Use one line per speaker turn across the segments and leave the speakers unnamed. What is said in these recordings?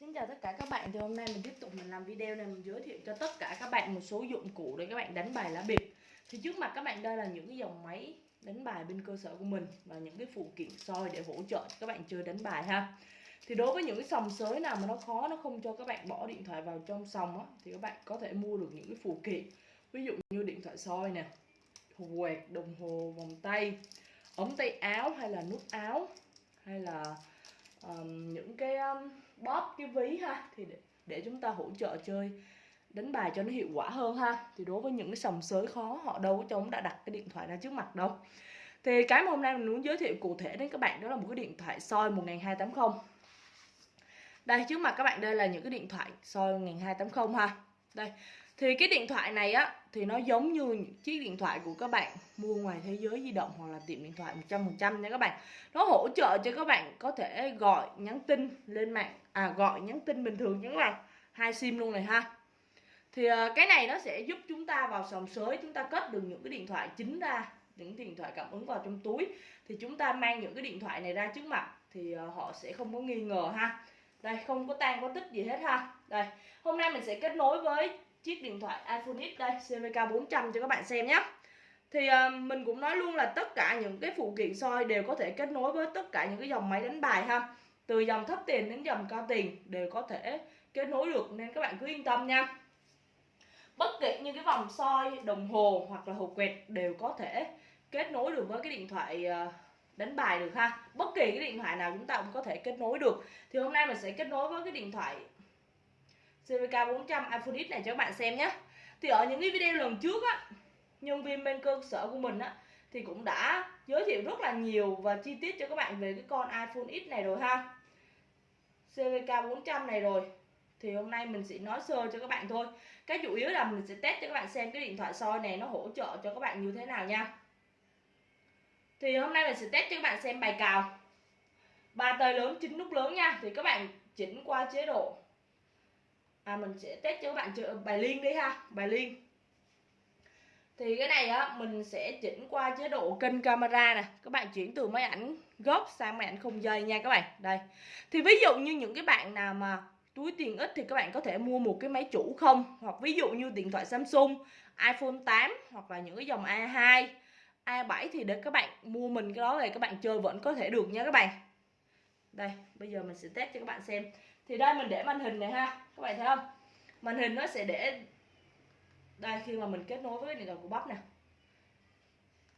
Xin chào tất cả các bạn, thì hôm nay mình tiếp tục mình làm video này mình giới thiệu cho tất cả các bạn một số dụng cụ để các bạn đánh bài lá bịp Thì trước mặt các bạn đây là những cái dòng máy đánh bài bên cơ sở của mình và những cái phụ kiện soi để hỗ trợ các bạn chơi đánh bài ha. Thì đối với những cái sòng sới nào mà nó khó, nó không cho các bạn bỏ điện thoại vào trong sòng á Thì các bạn có thể mua được những cái phụ kiện. Ví dụ như điện thoại soi nè, quẹt, đồng hồ, vòng tay, ống tay áo hay là nút áo hay là um, những cái um, bóp cái ví ha thì để, để chúng ta hỗ trợ chơi đánh bài cho nó hiệu quả hơn ha. Thì đối với những cái sòng sới khó họ đâu có trông đã đặt cái điện thoại ra trước mặt đâu. Thì cái mà hôm nay mình muốn giới thiệu cụ thể đến các bạn đó là một cái điện thoại soi 1280 đây trước mặt các bạn đây là những cái điện thoại soi 1280 ha. Đây thì cái điện thoại này á, thì nó giống như những chiếc điện thoại của các bạn, mua ngoài thế giới di động hoặc là tiệm điện thoại 100% nha các bạn. Nó hỗ trợ cho các bạn có thể gọi, nhắn tin lên mạng à gọi, nhắn tin bình thường nha các bạn. Hai sim luôn này ha. Thì ờ, cái này nó sẽ giúp chúng ta vào sòng sới, chúng ta cất được những cái điện thoại chính ra, những điện thoại cảm ứng vào trong túi. Thì chúng ta mang những cái điện thoại này ra trước mặt thì ờ, họ sẽ không có nghi ngờ ha. Đây, không có tan có tích gì hết ha. Đây, hôm nay mình sẽ kết nối với chiếc điện thoại iPhone X đây CVK 400 cho các bạn xem nhé. Thì uh, mình cũng nói luôn là tất cả những cái phụ kiện soi đều có thể kết nối với tất cả những cái dòng máy đánh bài ha. Từ dòng thấp tiền đến dòng cao tiền đều có thể kết nối được nên các bạn cứ yên tâm nha. Bất kể như cái vòng soi đồng hồ hoặc là hộp quẹt đều có thể kết nối được với cái điện thoại ờ, đánh bài được ha. Bất kỳ cái điện thoại nào chúng ta cũng có thể kết nối được. Thì hôm nay mình sẽ kết nối với cái điện thoại CVK 400 iPhone X này cho các bạn xem nhé. Thì ở những cái video lần trước á, nhân viên bên cơ sở của mình á, thì cũng đã giới thiệu rất là nhiều và chi tiết cho các bạn về cái con iPhone X này rồi ha. CVK 400 này rồi. Thì hôm nay mình sẽ nói sơ cho các bạn thôi. Cái chủ yếu là mình sẽ test cho các bạn xem cái điện thoại soi này nó hỗ trợ cho các bạn như thế nào nha. Thì hôm nay mình sẽ test cho các bạn xem bài cào. Ba tay lớn, chín nút lớn nha. Thì các bạn chỉnh qua chế độ à mình sẽ test cho các bạn chơi bài liên đi ha, bài liên. Thì cái này á, mình sẽ chỉnh qua chế độ kênh camera nè. Các bạn chuyển từ máy ảnh gốc sang máy ảnh không dây nha các bạn. Đây. Thì ví dụ như những cái bạn nào mà túi tiền ít thì các bạn có thể mua một cái máy chủ không? Hoặc ví dụ như điện thoại Samsung, iPhone 8 hoặc là những cái dòng A2 A7 thì để các bạn mua mình cái đó về các bạn chơi vẫn có thể được nha các bạn. Đây, bây giờ mình sẽ test cho các bạn xem thì đây mình để màn hình này ha, các bạn thấy không? Màn hình nó sẽ để đây, khi mà mình kết nối với điện thoại của bắp nè.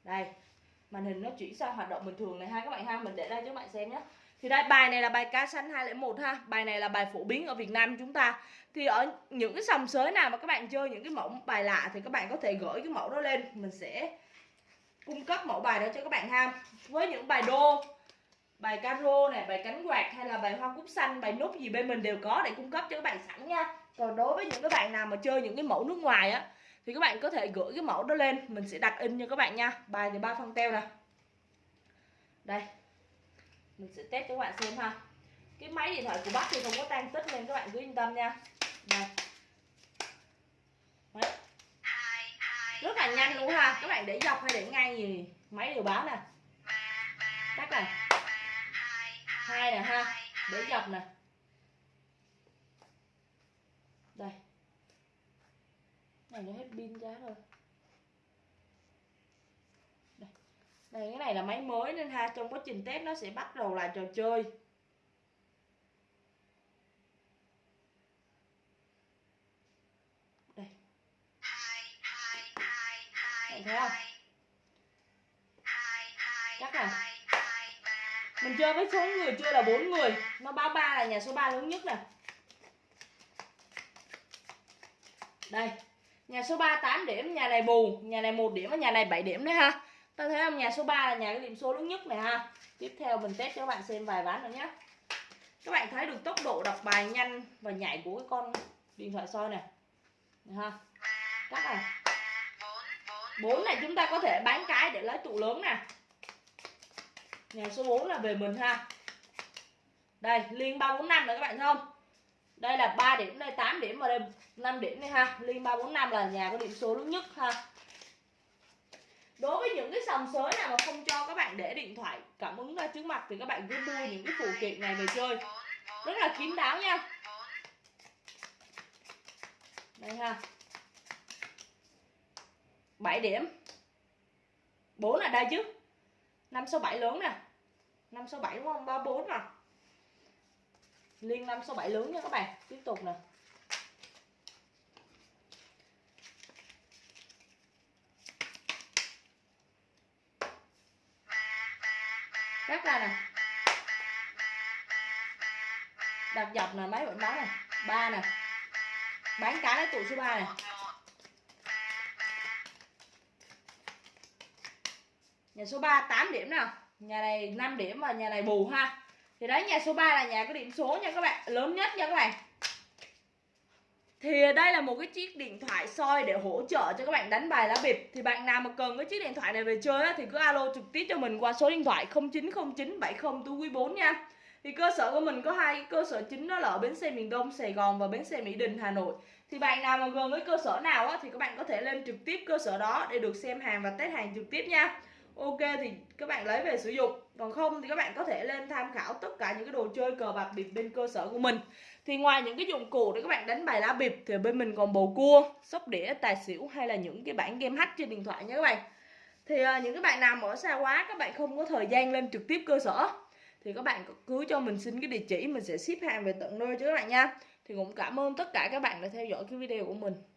Đây, màn hình nó chuyển sang hoạt động bình thường này ha, các bạn ha, mình để đây cho các bạn xem nhé. Thì đây, bài này là bài cá xanh 201 ha, bài này là bài phổ biến ở Việt Nam chúng ta. Thì ở những cái sòng sới nào mà các bạn chơi những cái mẫu bài lạ thì các bạn có thể gửi cái mẫu đó lên. Mình sẽ cung cấp mẫu bài đó cho các bạn ha. Với những bài đô bài caro này, bài cánh quạt hay là bài hoa cúc xanh, bài nút gì bên mình đều có để cung cấp cho các bạn sẵn nha. Còn đối với những cái bạn nào mà chơi những cái mẫu nước ngoài á, thì các bạn có thể gửi cái mẫu đó lên, mình sẽ đặt in cho các bạn nha. Bài thì ba phân teo nè. Đây, mình sẽ test cho các bạn xem ha. Cái máy điện thoại của bác thì không có tan tích nên các bạn cứ yên tâm nha. Đây. Đấy. rất là nhanh luôn ha. Các bạn để dọc hay để ngay gì máy đều báo nè. Các này đế để dọc đây. Này, nó hết pin giá rồi. Đây. đây cái này là máy mới nên ha, trong quá trình test nó sẽ bắt đầu lại trò chơi. Đây. Bạn thấy không? Chắc là mình chơi với số người chơi là bốn người. Nó báo ba là nhà số 3 lớn nhất nè đây nhà số 3 8 điểm nhà này bù nhà này một điểm và nhà này 7 điểm đấy ha. Ta thấy không? Nhà số 3 là nhà cái điểm số lớn nhất này ha. Tiếp theo mình test cho các bạn xem vài ván nữa nhé các bạn thấy được tốc độ đọc bài nhanh và nhảy của cái con điện thoại soi này, này ha. Các này bốn này chúng ta có thể bán cái để lấy tụ lớn nè nhà số 4 là về mình ha đây, liên 345 này các bạn thấy không? Đây là 3 điểm, đây 8 điểm và đây 5 điểm đây ha. Liên 345 là nhà có điểm số lớn nhất ha. Đối với những cái sòng sới nào mà không cho các bạn để điện thoại, cảm ứng ra trước mặt thì các bạn cứ mua những cái phụ kiện này về chơi. Rất là kín đáo nha. Đây ha. 7 điểm. 4 là đây chứ 5 số 7 lớn nè. 5 số 7 đúng không? 34 nè. Liên 5 số 7 lớn nha các bạn. Tiếp tục nè. Cắt ra nè. Đặt dọc nè máy vẫn báo nè. Ba nè. Bán cá lấy tụ số 3 nè. Nhà số 3 8 điểm nào? Nhà này 5 điểm và nhà này bù ha. Thì đấy nhà số 3 là nhà có điểm số nha các bạn. Lớn nhất nha các bạn. Thì đây là một cái chiếc điện thoại soi để hỗ trợ cho các bạn đánh bài lá bịp. Thì bạn nào mà cần cái chiếc điện thoại này về chơi á, thì cứ alo trực tiếp cho mình qua số điện thoại 090970 tú quý 4 nha. Thì cơ sở của mình có hai cơ sở chính đó là ở bến xe miền Đông Sài Gòn và bến xe Mỹ Đình Hà Nội. Thì bạn nào mà gần với cơ sở nào á, thì các bạn có thể lên trực tiếp cơ sở đó để được xem hàng và test hàng trực tiếp nha ok thì các bạn lấy về sử dụng. Còn không thì các bạn có thể lên tham khảo tất cả những cái đồ chơi cờ bạc bịp bên cơ sở của mình. Thì ngoài những cái dụng cụ để các bạn đánh bài lá bịp thì bên mình còn bầu cua sóc đĩa tài xỉu hay là những cái bản game hack trên điện thoại nha các bạn. Thì uh, những cái bạn nào ở xa quá các bạn không có thời gian lên trực tiếp cơ sở thì các bạn cứ cho mình xin cái địa chỉ mình sẽ ship hàng về tận nơi cho các bạn nha. Thì cũng cảm ơn tất cả các bạn đã theo dõi cái video của mình.